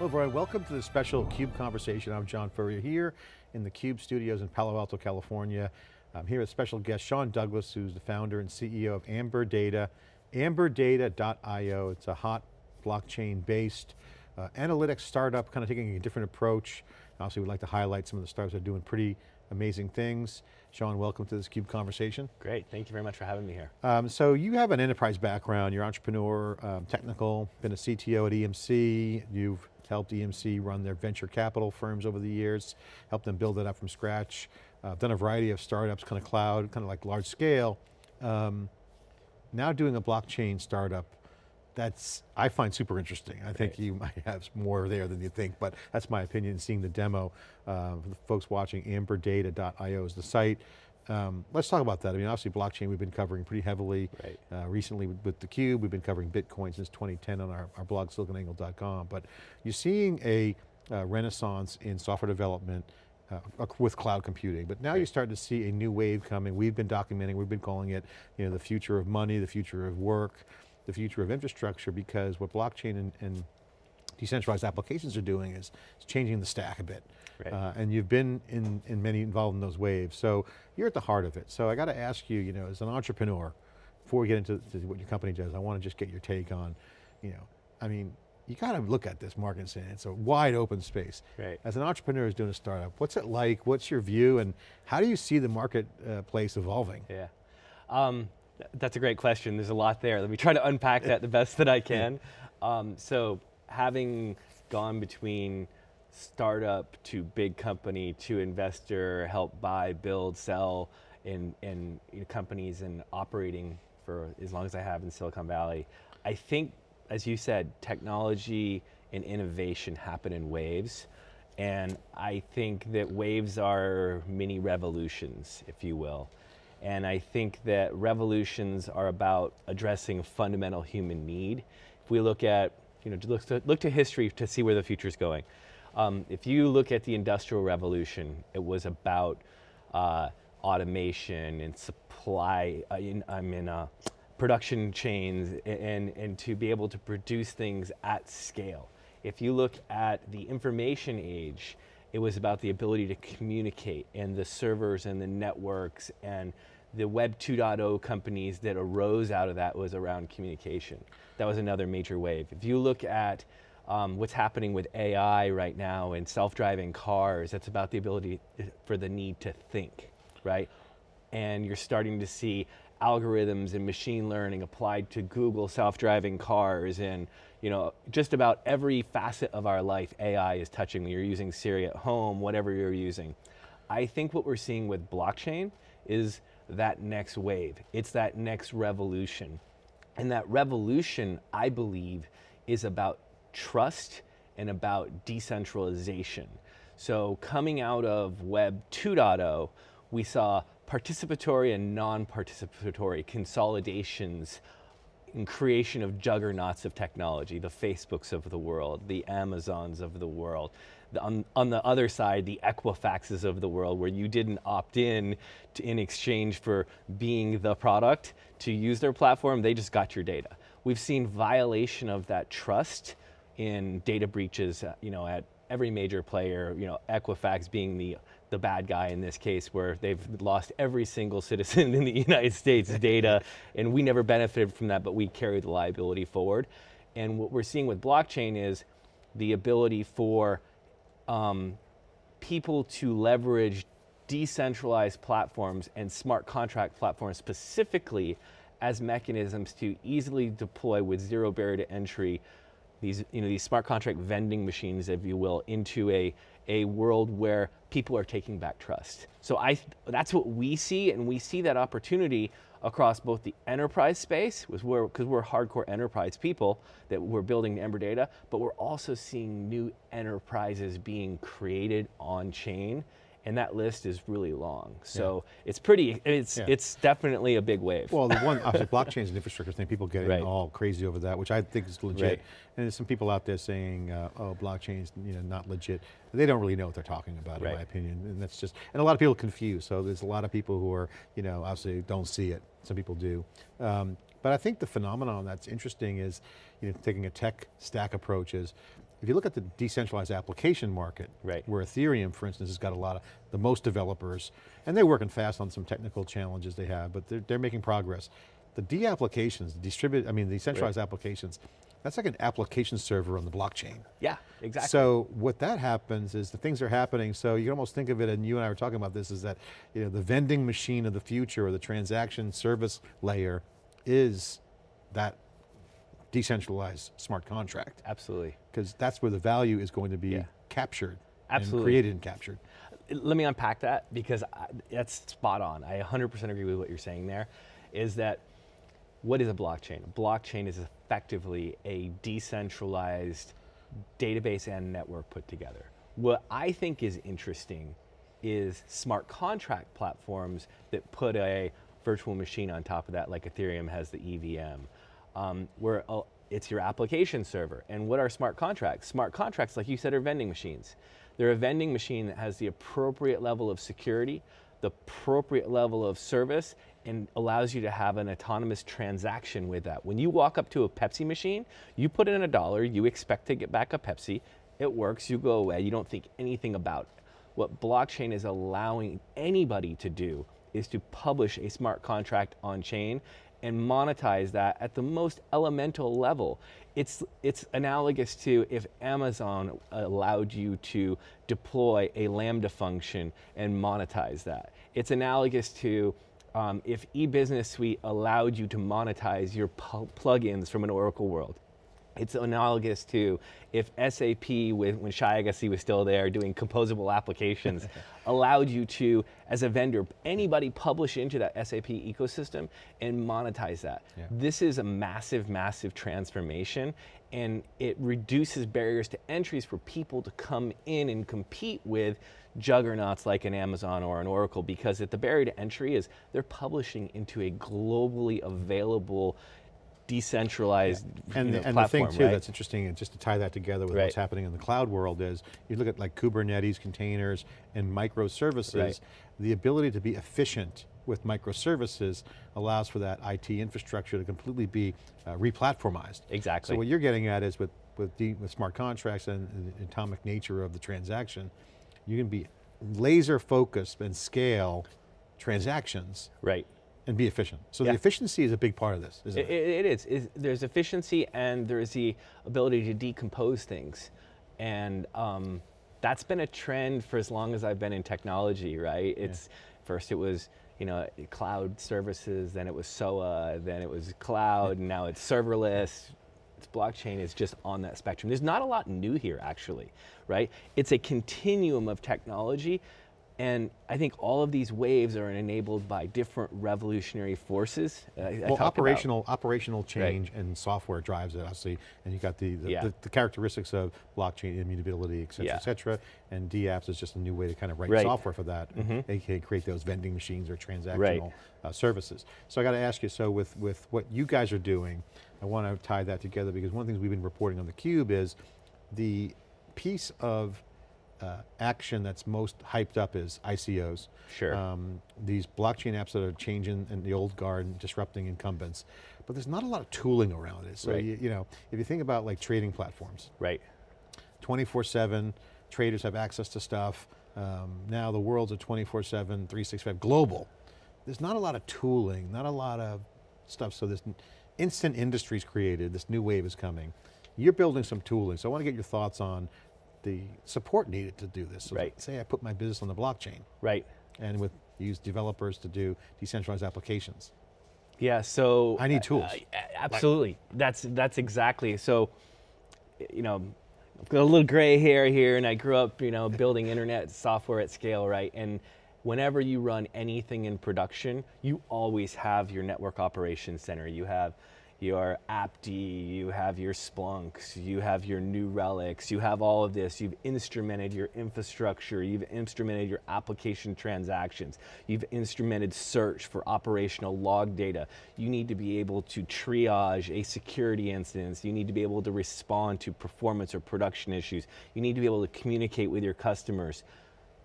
Hello everyone, welcome to the special CUBE conversation. I'm John Furrier here in the CUBE studios in Palo Alto, California. I'm here with special guest Sean Douglas, who's the founder and CEO of Amber Data, amberdata.io. It's a hot blockchain-based uh, analytics startup, kind of taking a different approach. Obviously, we'd like to highlight some of the startups that are doing pretty amazing things. Sean, welcome to this CUBE conversation. Great, thank you very much for having me here. Um, so you have an enterprise background, you're entrepreneur, um, technical, been a CTO at EMC, you've helped EMC run their venture capital firms over the years, helped them build it up from scratch, uh, done a variety of startups, kind of cloud, kind of like large scale. Um, now doing a blockchain startup, that's, I find super interesting. I think you might have more there than you think, but that's my opinion, seeing the demo. Uh, the folks watching, amberdata.io is the site. Um, let's talk about that. I mean, obviously blockchain we've been covering pretty heavily. Right. Uh, recently with, with theCUBE, we've been covering Bitcoin since 2010 on our, our blog, siliconangle.com. But you're seeing a uh, renaissance in software development uh, with cloud computing. But now right. you're starting to see a new wave coming. We've been documenting, we've been calling it you know, the future of money, the future of work, the future of infrastructure because what blockchain and, and decentralized applications are doing is, is changing the stack a bit. Right. Uh, and you've been in, in many involved in those waves. So you're at the heart of it. So I got to ask you, you know, as an entrepreneur, before we get into what your company does, I want to just get your take on, you know, I mean, you got to look at this market and say it's a wide open space. Right. As an entrepreneur who's doing a startup, what's it like? What's your view and how do you see the marketplace uh, evolving? Yeah. Um, that's a great question. There's a lot there. Let me try to unpack that the best that I can. Um, so having gone between startup to big company to investor, help buy, build, sell in, in you know, companies and operating for as long as I have in Silicon Valley, I think, as you said, technology and innovation happen in waves. And I think that waves are mini revolutions, if you will. And I think that revolutions are about addressing fundamental human need. If we look at, you know, look to, look to history to see where the future is going. Um, if you look at the Industrial Revolution, it was about uh, automation and supply, uh, in, I mean, uh, production chains and, and to be able to produce things at scale. If you look at the information age, it was about the ability to communicate and the servers and the networks and the Web 2.0 companies that arose out of that was around communication. That was another major wave. If you look at um, what's happening with AI right now and self-driving cars, that's about the ability for the need to think, right? And you're starting to see algorithms and machine learning applied to Google self-driving cars and you know, just about every facet of our life, AI is touching. You're using Siri at home, whatever you're using. I think what we're seeing with blockchain is that next wave. It's that next revolution. And that revolution, I believe, is about trust and about decentralization. So coming out of Web 2.0, we saw participatory and non-participatory consolidations creation of juggernauts of technology, the Facebooks of the world, the Amazons of the world. The, on, on, the other side, the Equifaxes of the world, where you didn't opt in to, in exchange for being the product to use their platform, they just got your data. We've seen violation of that trust in data breaches, uh, you know, at every major player, you know, Equifax being the the bad guy in this case where they've lost every single citizen in the United States data and we never benefited from that but we carry the liability forward. And what we're seeing with blockchain is the ability for um, people to leverage decentralized platforms and smart contract platforms specifically as mechanisms to easily deploy with zero barrier to entry these, you know, these smart contract vending machines, if you will, into a, a world where people are taking back trust. So I, that's what we see, and we see that opportunity across both the enterprise space, because we're, we're hardcore enterprise people that we're building Amber Data, but we're also seeing new enterprises being created on chain and that list is really long. So yeah. it's pretty, it's yeah. it's definitely a big wave. Well, the one, obviously blockchain is an infrastructure thing, people getting right. all crazy over that, which I think is legit. Right. And there's some people out there saying, uh, oh, blockchain's you know, not legit. They don't really know what they're talking about, right. in my opinion. And that's just, and a lot of people confused. So there's a lot of people who are, you know, obviously don't see it. Some people do. Um, but I think the phenomenon that's interesting is, you know, taking a tech stack approach is, if you look at the decentralized application market, Right. where Ethereum, for instance, has got a lot of, the most developers, and they're working fast on some technical challenges they have, but they're, they're making progress. The D-applications, the distributed, I mean, the decentralized applications, that's like an application server on the blockchain. Yeah, exactly. So what that happens is the things are happening, so you can almost think of it, and you and I were talking about this, is that you know, the vending machine of the future or the transaction service layer is that decentralized smart contract. Absolutely. Because that's where the value is going to be Yeah. captured Absolutely. and created and captured. let me unpack that because I, that's spot on. I 100% agree with what you're saying there. Is that what is a blockchain? A blockchain is effectively a decentralized database and network put together. What I think is interesting is smart contract platforms that put a virtual machine on top of that, like Ethereum has the EVM, um, where uh, it's your application server. And what are smart contracts? Smart contracts, like you said, are vending machines. They're a vending machine that has the appropriate level of security, the appropriate level of service, and allows you to have an autonomous transaction with that. When you walk up to a Pepsi machine, you put in a dollar, you expect to get back a Pepsi, it works, you go away, you don't think anything about it. What blockchain is allowing anybody to do is to publish a smart contract on chain and monetize that at the most elemental level. It's, it's analogous to if Amazon allowed you to deploy a Lambda function and monetize that. It's analogous to um, if eBusiness Suite allowed you to monetize your plugins from an Oracle world. It's analogous to if SAP, with, when Shai Agassi was still there doing composable applications, allowed you to, as a vendor, anybody publish into that SAP ecosystem and monetize that. Yeah. This is a massive, massive transformation, and it reduces barriers to entries for people to come in and compete with juggernauts like an Amazon or an Oracle because at the barrier to entry is they're publishing into a globally available decentralized And, you know, and the thing too right? that's interesting, and just to tie that together with Right. what's happening in the cloud world is, you look at like Kubernetes containers and microservices, Right. the ability to be efficient with microservices allows for that IT infrastructure to completely be uh, replatformized. Exactly. So what you're getting at is with, with, the, with smart contracts and, and the atomic nature of the transaction, you can be laser focused and scale transactions right. And be efficient. So Yeah. the efficiency is a big part of this, isn't It, it? it, is. Is- There's efficiency and there's the ability to decompose things. And um, that's been a trend for as long as I've been in technology, right? It's First it was you know, cloud services, then it was SOA, then it was cloud, and now it's serverless. It's blockchain is just on that spectrum. There's not a lot new here, actually, right? It's a continuum of technology, and I think all of these waves are enabled by different revolutionary forces. uh, Well, talk about. operational operational change and software drives it, obviously, and you got the the, Yeah. the the characteristics of blockchain immutability, et cetera, Yeah. et cetera. And DApps is just a new way to kind of write Right. software for that, Mhm. aka create those vending machines or transactional uh, services. So I got to ask you, so with with what you guys are doing, I want to tie that together because one of the things we've been reporting on the Cube is the piece of uh, action that's most hyped up is ICOs. Sure. Um, these blockchain apps that are changing in the old guard and disrupting incumbents, but there's not a lot of tooling around it. So Right. you, you know, if you think about like trading platforms, Right. 24-7, traders have access to stuff. Um, now the world's a 24-7, 365, global. There's not a lot of tooling, not a lot of stuff, so this instant industries created, this new wave is coming. You're building some tooling, so I want to get your thoughts on the support needed to do this. So Right. Say I put my business on the blockchain, Right. and with use developers to do decentralized applications. Yeah, so I need tools. uh, absolutely, that's that's exactly. So, you know, I've got a little gray hair here, and I grew up, you know, building internet software at scale, right? And whenever you run anything in production, you always have your network operations center. You have your AppD, you have your Splunks, you have your New Relics, you have all of this. You've instrumented your infrastructure, you've instrumented your application transactions, you've instrumented search for operational log data. You need to be able to triage a security instance, you need to be able to respond to performance or production issues, you need to be able to communicate with your customers.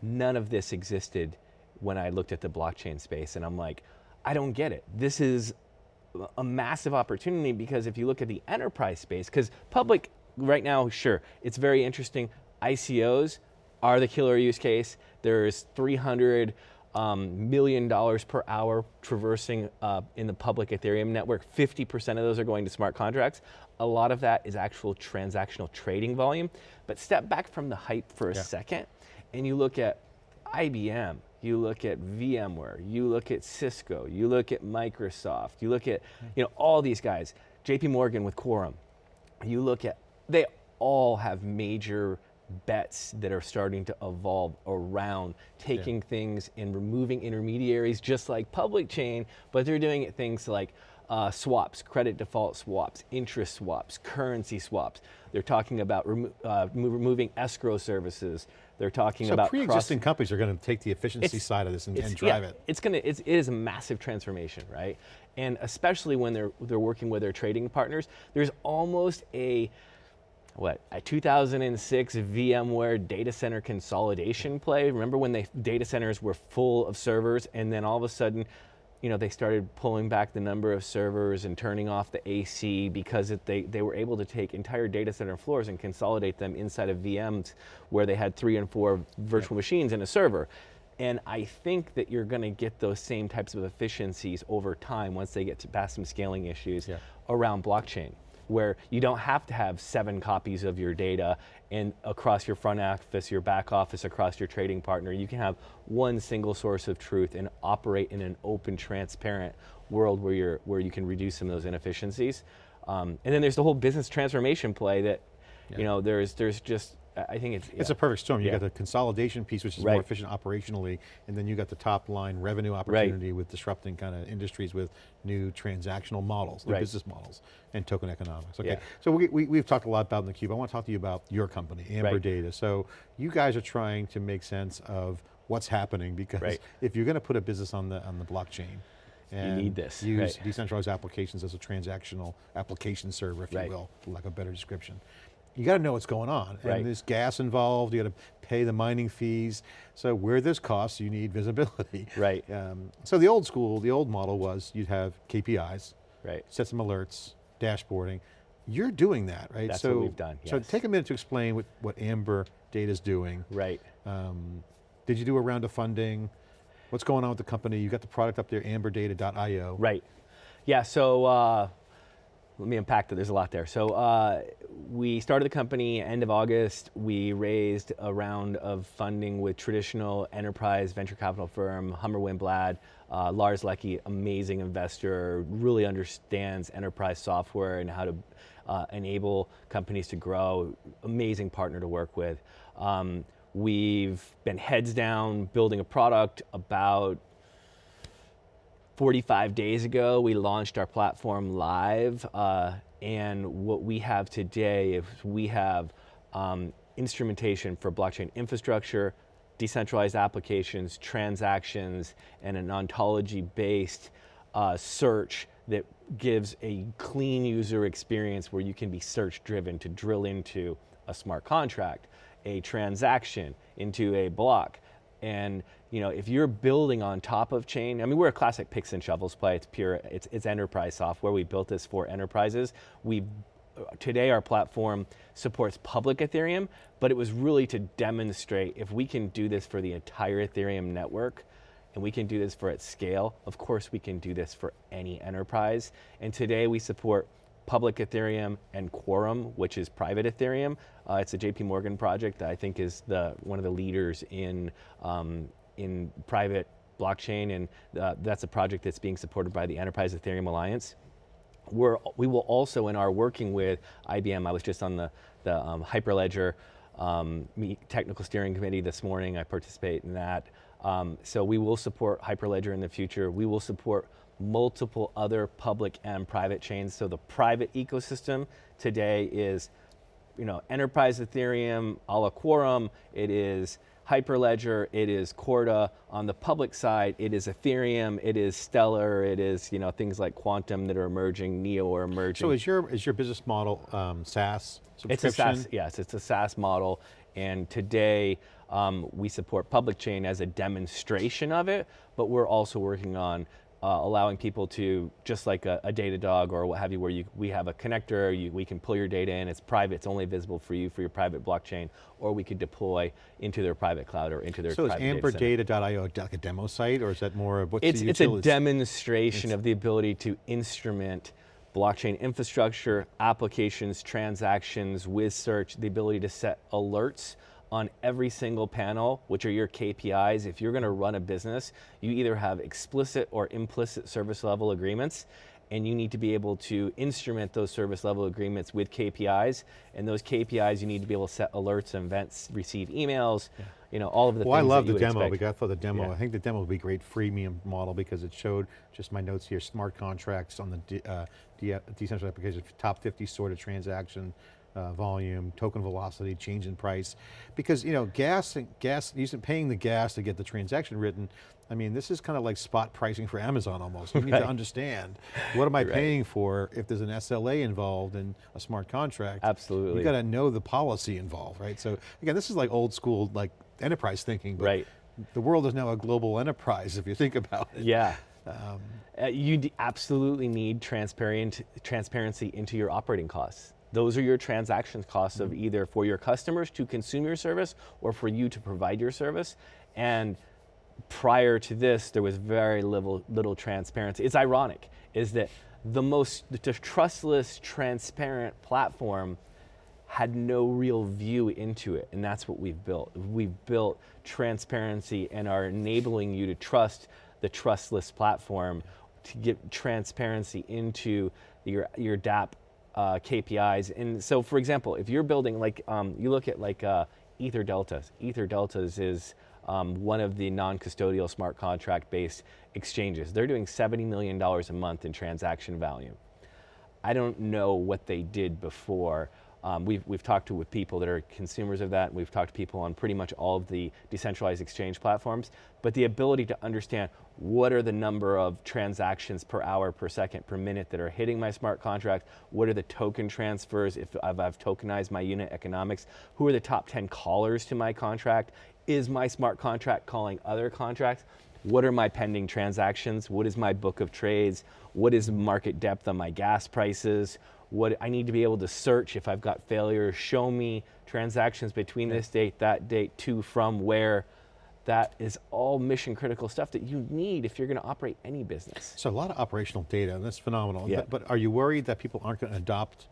None of this existed when I looked at the blockchain space, and I'm like, I don't get it. This is a massive opportunity because if you look at the enterprise space, because public right now, sure, it's very interesting. ICOs are the killer use case. There's 300 um, million dollars per hour traversing uh, in the public Ethereum network. 50% of those are going to smart contracts. A lot of that is actual transactional trading volume. But step back from the hype for a Yeah. second, and you look at IBM, you look at VMware, you look at Cisco, you look at Microsoft, you look at you know all these guys, JP Morgan with Quorum. You look at they all have major bets that are starting to evolve around taking things and removing intermediaries just like public chain, but they're doing it things like uh, swaps, credit default swaps, interest swaps, currency swaps. They're talking about remo- uh, removing escrow services. They're talking So about cross- pre-existing companies are going to take the efficiency It's- side of this and, and drive yeah, it. It's gonna, it's, it is a massive transformation, right? And especially when they're they're working with their trading partners, there's almost a what a 2006 VMware data center consolidation play. Remember when the data centers were full of servers, and then all of a sudden, you know, they started pulling back the number of servers and turning off the AC because it, they they were able to take entire data center floors and consolidate them inside of VMs where they had three and four virtual machines in a server. And I think that you're going to get those same types of efficiencies over time once they get to past some scaling issues Yeah. around blockchain, where you don't have to have seven copies of your data and across your front office, your back office, across your trading partner. You can have one single source of truth and operate in an open, transparent world where you're where you can reduce some of those inefficiencies. Um, and then there's the whole business transformation play that, Yeah. you know, there's there's just I think it's It's yeah. a perfect storm. You Yeah. got the consolidation piece, which is more efficient operationally, and then you got the top line revenue opportunity with disrupting kind of industries with new transactional models, new Right. business models, and token economics. Okay, Yeah. so we, we, we've talked a lot about in the cube. I want to talk to you about your company, Amber Right. Data. So you guys are trying to make sense of what's happening because Right. if you're going to put a business on the on the blockchain, and need this, use right. decentralized applications as a transactional application server, if Right. you will, for lack of a better description. You got to know what's going on. Right. And there's gas involved, you got to pay the mining fees. So where there's costs, you need visibility. Right. Um, so the old school, the old model was you'd have KPIs, right. set some alerts, dashboarding. You're doing that, right? That's so, what we've done, So take a minute to explain what, what Amber Data's doing. Right. Um, did you do a round of funding? What's going on with the company? You got the product up there, amberdata.io. Right. Yeah, so uh, let me unpack that. There's a lot there. So uh, we started the company end of August. We raised a round of funding with traditional enterprise venture capital firm Hummer Winblad. Uh, Lars Leckie, amazing investor, really understands enterprise software and how to uh, enable companies to grow. Amazing partner to work with. Um, we've been heads down building a product about 45 days ago, we launched our platform live. Uh, and what we have today is we have um, instrumentation for blockchain infrastructure, decentralized applications, transactions, and an ontology based uh, search that gives a clean user experience where you can be search driven to drill into a smart contract, a transaction, into a block. And you know, if you're building on top of chain, I mean, we're a classic picks and shovels play. It's pure, it's, it's enterprise software. We built this for enterprises. We today our platform supports public Ethereum, but it was really to demonstrate if we can do this for the entire Ethereum network, and we can do this for its scale. Of course, we can do this for any enterprise. And today we support public Ethereum and Quorum, which is private Ethereum. Uh, it's a JP Morgan project that I think is the one of the leaders in um, in private blockchain, and uh, that's a project that's being supported by the Enterprise Ethereum Alliance. We're, we will also, in our working with IBM, I was just on the, the um, Hyperledger um, technical steering committee this morning. I participate in that. Um, so we will support Hyperledger in the future. We will support multiple other public and private chains. So the private ecosystem today is, you know, enterprise Ethereum, a la Quorum. It is Hyperledger, it is Corda. On the public side, it is Ethereum, it is Stellar, it is you know things like Qtum that are emerging, Neo are emerging. So is your, is your business model um, SaaS It's subscription? a SaaS, yes, it's a SaaS model. And today um, we support public chain as a demonstration of it, but we're also working on uh, allowing people to, just like a, a Datadog or what have you, where you, we have a connector, you, we can pull your data in, it's private, it's only visible for you for your private blockchain, or we could deploy into their private cloud or into their So is private data center. amberdata.io like a demo site, or is that more of what's It's, the it's a demonstration of the ability to instrument blockchain infrastructure, applications, transactions, with search, the ability to set alerts on every single panel, which are your KPIs. If you're going to run a business, you either have explicit or implicit service level agreements, and you need to be able to instrument those service level agreements with KPIs. And those KPIs, you need to be able to set alerts, and events, receive emails, you know, all of the Well, I love the demo expect. because I thought the demo, Yeah. I think the demo would be a great freemium model because it showed, just my notes here, smart contracts on the de uh, de decentralized application, top 50 sort of transaction uh, volume, token velocity, change in price. Because you know, gas, and gas, using paying the gas to get the transaction written, I mean, this is kind of like spot pricing for Amazon almost. You need to understand, what am I Right. paying for if there's an SLA involved in a smart contract? Absolutely. You got to know the policy involved, right? So again, this is like old school, like enterprise thinking, but Right. the world is now a global enterprise if you think about it. Yeah. Um, Uh, you absolutely need transparent transparency into your operating costs. Those are your transaction costs of mm-hmm. either for your customers to consume your service or for you to provide your service. And prior to this, there was very little, little transparency. It's ironic, is that the most the trustless, transparent platform had no real view into it, and that's what we've built. We've built transparency and are enabling you to trust the trustless platform to get transparency into your your DApp uh, KPIs. And so, for example, if you're building like um, you look at like uh, Ether Deltas. Ether Deltas is um, one of the non-custodial smart contract-based exchanges. They're doing $70 million a month in transaction volume. I don't know what they did before. Um, we've, we've talked to with people that are consumers of that, we've talked to people on pretty much all of the decentralized exchange platforms. But the ability to understand what are the number of transactions per hour, per second, per minute that are hitting my smart contract, what are the token transfers, if I've, I've tokenized my unit economics, who are the top 10 callers to my contract, is my smart contract calling other contracts? What are my pending transactions? What is my book of trades? What is market depth on my gas prices? What I need to be able to search if I've got failures, show me transactions between this date, that date, to, from, where. That is all mission critical stuff that you need if you're going to operate any business. so a lot of operational data, and that's phenomenal. Yeah. But, but are you worried that people aren't going to adopt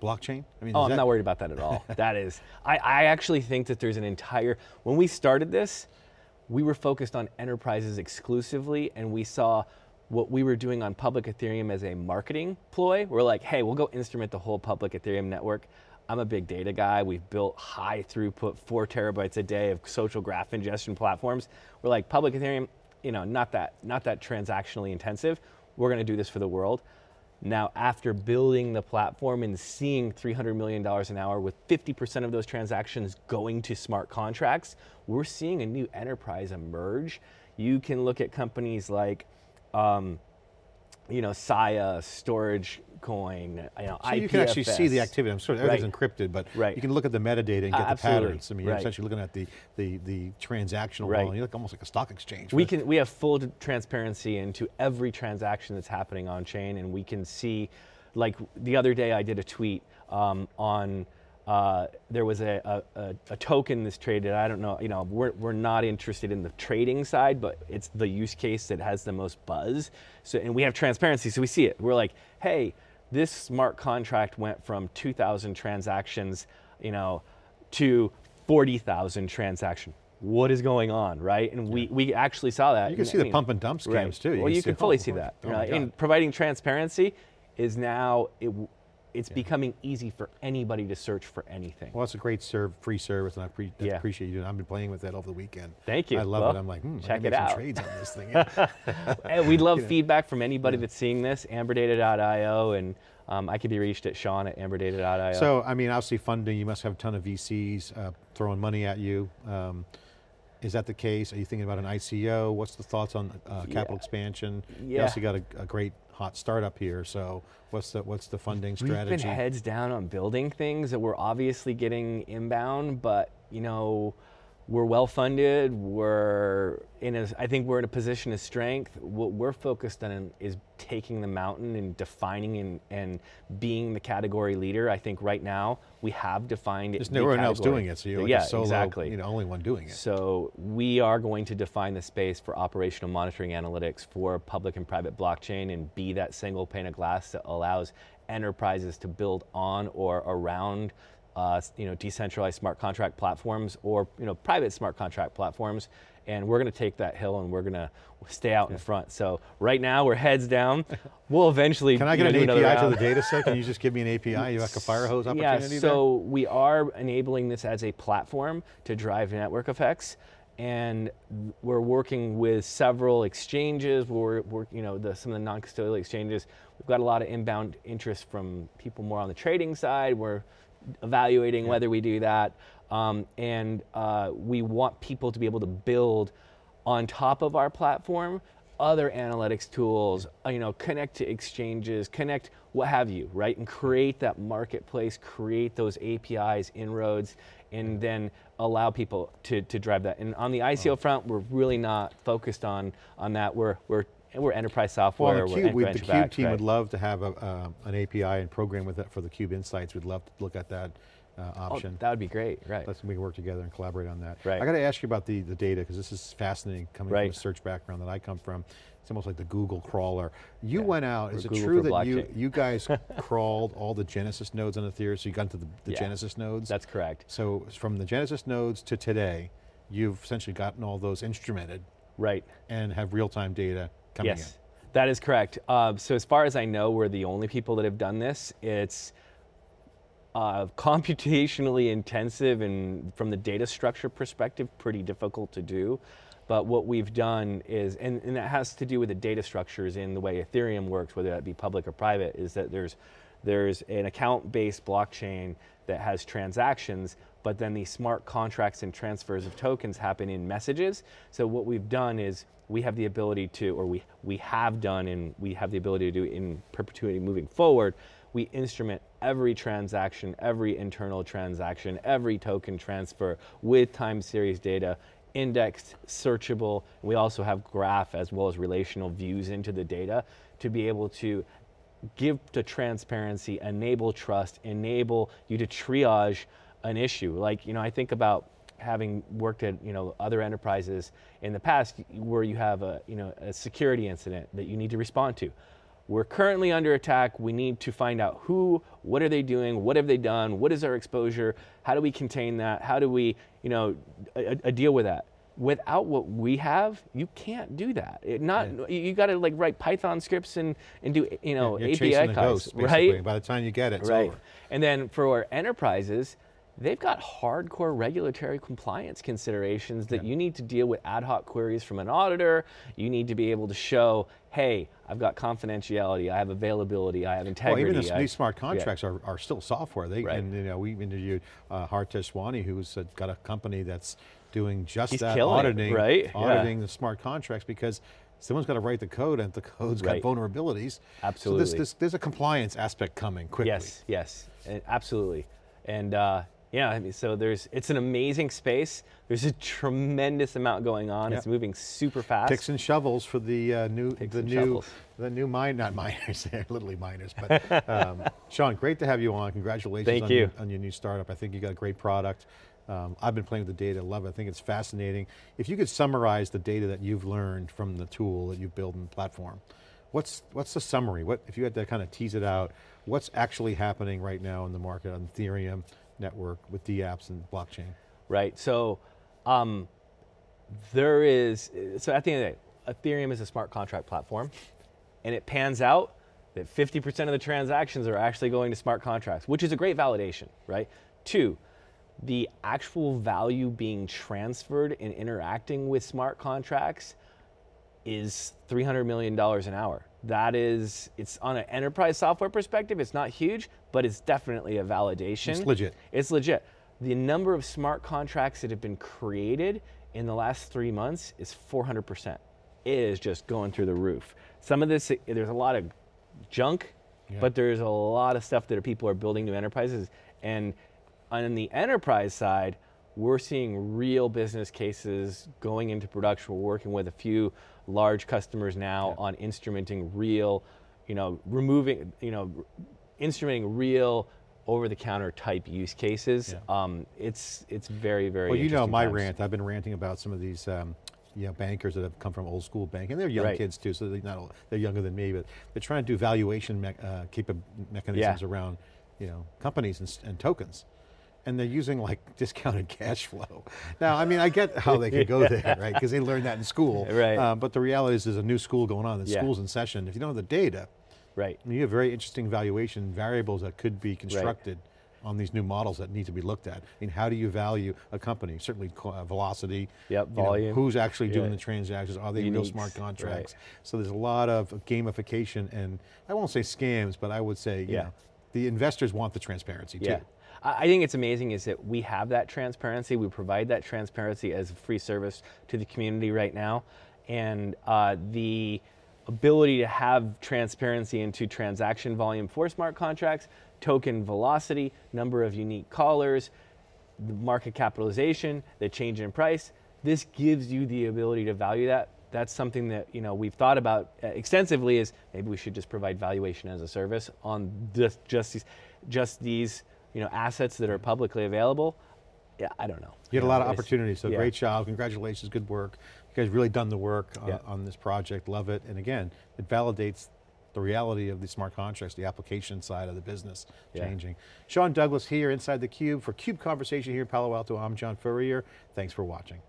blockchain? I mean, Oh, I'm that- not worried about that at all. that is, I, I actually think that there's an entire, when we started this, we were focused on enterprises exclusively and we saw what we were doing on public Ethereum as a marketing ploy. We're like, hey, we'll go instrument the whole public Ethereum network. I'm a big data guy. We've built high throughput, four terabytes a day of social graph ingestion platforms. We're like, public Ethereum, you know, not that, not that transactionally intensive. We're going to do this for the world. Now, after building the platform and seeing $300 million an hour with 50% of those transactions going to smart contracts, we're seeing a new enterprise emerge. You can look at companies like, um, you know, Saya, Storage Coin, you know, So you can actually see the activity. I'm sorry, everything's Right. encrypted, but Right. you can look at the metadata and get Uh, the patterns. I mean, you're Right. essentially looking at the, the, the transactional Right. volume. You look almost like a stock exchange. We can we have full transparency into every transaction that's happening on chain, and we can see, like the other day, I did a tweet um, on. Uh, there was a, a, a, a token that's traded. I don't know. You know, we're, we're not interested in the trading side, but it's the use case that has the most buzz. So, and we have transparency, so we see it. We're like, hey, this smart contract went from 2,000 transactions, you know, to 40,000 transaction. What is going on, right? And we, we actually saw that. You can And, see I the mean, pump and dump scams right. too. Well, you can fully see that. oh you know, and providing transparency is now it, it's becoming easy for anybody to search for anything. Well, it's a great serve, free service, and I, pre- Yeah. appreciate you. doing. I've been playing with that over the weekend. Thank you. I love Well, it. I'm like, hmm, check can it out. trades on this thing. And we'd love feedback from anybody that's seeing this, amberdata.io, and um, I could be reached at Sean at amberdata.io. so, I mean, obviously funding, you must have a ton of VCs uh, throwing money at you. Um, is that the case? Are you thinking about an ICO? What's the thoughts on uh, capital Yeah. expansion? You also got a, a great hot startup here, so what's the, what's the funding strategy? We've been heads down on building things that we're obviously getting inbound, but you know, we're well funded. We're in a, I think we're in a position of strength. What we're focused on is taking the mountain and defining and, and being the category leader. I think right now we have defined There's the no one else doing it, so you're like yeah, solo, exactly. you know, only one doing it. So we are going to define the space for operational monitoring analytics for public and private blockchain and be that single pane of glass that allows enterprises to build on or around uh, you know, decentralized smart contract platforms or you know, private smart contract platforms. And we're going to take that hill and we're going to stay out in front. So right now we're heads down. We'll eventually Can I you get know, an API to the data set? Can you just give me an API? You like a fire hose opportunity Yeah, there? so we are enabling this as a platform to drive network effects. And we're working with several exchanges. We're, we're you know, the, some of the non-custodial exchanges. We've got a lot of inbound interest from people more on the trading side. We're evaluating whether we do that. Um, and uh, we want people to be able to build on top of our platform other analytics tools, uh, you know, connect to exchanges, connect what have you, right? And create that marketplace, create those APIs, inroads, and then allow people to, to drive that. And on the ICO front, we're really not focused on, on that. We're, we're, we're enterprise software, Well, the Cube, we, the Cube team right? would love to have a, uh, an API and program with that for the Cube Insights. We'd love to look at that uh, Oh, option. that would be great, right? Let's we can work together and collaborate on that. Right. I got to ask you about the, the data because this is fascinating coming from Right. a search background that I come from. It's almost like the Google crawler. You Yeah, went out, is it true that you, blockchain. you guys crawled all the Genesis nodes on Ethereum, so you got into the, the Yeah. Genesis nodes? That's correct. so from the Genesis nodes to today, you've essentially gotten all those instrumented Right. and have real-time data coming yes, that is correct. Uh, so as far as I know, we're the only people that have done this. It's uh, computationally intensive and from the data structure perspective, pretty difficult to do. But what we've done is, and, and that has to do with the data structures in the way Ethereum works, whether that be public or private, is that there's, there's an account-based blockchain that has transactions, but then the smart contracts and transfers of tokens happen in messages. So what we've done is we have the ability to, or we, we have done and we have the ability to do in perpetuity moving forward, we instrument every transaction, every internal transaction, every token transfer with time series data, indexed, searchable. We also have graph as well as relational views into the data to be able to give to transparency, enable trust, enable you to triage an issue. Like, you know, I think about having worked at, you know, other enterprises in the past where you have a, you know, a security incident that you need to respond to. We're currently under attack. We need to find out who, what are they doing, what have they done, what is our exposure, how do we contain that, how do we, you know, a, a deal with that. Without what we have, you can't do that. It not you, you got to like write Python scripts and and do you know You're API calls, right? By the time you get it, it's right. over. And then for our enterprises, they've got hardcore regulatory compliance considerations that you need to deal with ad hoc queries from an auditor. You need to be able to show, hey, I've got confidentiality, I have availability, I have integrity. Well, even I- these smart yeah. contracts are, are still software. They Right. and you know we interviewed uh, Hartej Sawhney, who's uh, got a company that's doing just He's that, it, auditing, right? Yeah. auditing the smart contracts because someone's got to write the code, and the code's Right. got vulnerabilities. So Absolutely. this, this, there's a compliance aspect coming quickly. Yes, yes, and absolutely. And uh, yeah, I mean, so there's it's an amazing space. There's a tremendous amount going on. It's moving super fast. Picks and shovels for the uh, new, Picks the new, shovels. the new mine, not miners, they're literally miners, but um, Sean, great to have you on. Congratulations Thank on, you. Your, on your new startup. I think you got a great product. Um, I've been playing with the data, love it. I think it's fascinating. If you could summarize the data that you've learned from the tool that you've built in the platform, what's what's the summary? What if you had to kind of tease it out? What's actually happening right now in the market on Ethereum network with DApps and blockchain? right? So um, there is, so at the end of the day, Ethereum is a smart contract platform, and it pans out that 50% of the transactions are actually going to smart contracts, which is a great validation, right? Two, the actual value being transferred and interacting with smart contracts is $300 million an hour. That is, it's on an enterprise software perspective, it's not huge, but it's definitely a validation. It's legit. It's legit. The number of smart contracts that have been created in the last three months is 400%. It is just going through the roof. Some of this, there's a lot of junk, Yeah. but there's a lot of stuff that people are building new enterprises. And on the enterprise side, we're seeing real business cases going into production. We're working with a few large customers now Yeah. on instrumenting real, you know, removing, you know, instrumenting real over-the-counter type use cases. Yeah. Um, it's it's very very. Well, you know my times. rant. I've been ranting about some of these, um, you know, bankers that have come from old school banking. They're young Right. kids too, so they're not old, they're younger than me, but they're trying to do valuation me uh, mechanisms Yeah. around, you know, companies and, and tokens. And they're using like discounted cash flow. Now, I mean, I get how they could go there, right? Because they learned that in school. Right. Uh, but the reality is there's a new school going on, the Yeah. school's in session. If you don't have the data, Right. I mean, you have very interesting valuation variables that could be constructed on these new models that need to be looked at. I mean, how do you value a company? Certainly uh, velocity. Yep, you know, volume. who's actually doing Yeah. the transactions? Are they real smart contracts? right. So there's a lot of gamification and, I won't say scams, but I would say, you Yeah. know, the investors want the transparency Yeah. too. I I think it's amazing is that we have that transparency. We provide that transparency as a free service to the community right now. And uh, the ability to have transparency into transaction volume for smart contracts, token velocity, number of unique callers, the market capitalization, the change in price. This gives you the ability to value that. That's something that you know we've thought about uh, extensively. Is maybe we should just provide valuation as a service on just just these, just these you know assets that are publicly available. Yeah, I don't know. You had a lot of opportunities, so yeah. great job, congratulations, good work. You guys really done the work on, Yeah. on this project, love it. And again, it validates the reality of the smart contracts, the application side of the business Yeah. changing. Sean Douglas here inside theCUBE for CUBE Conversation here in Palo Alto. I'm John Furrier, thanks for watching.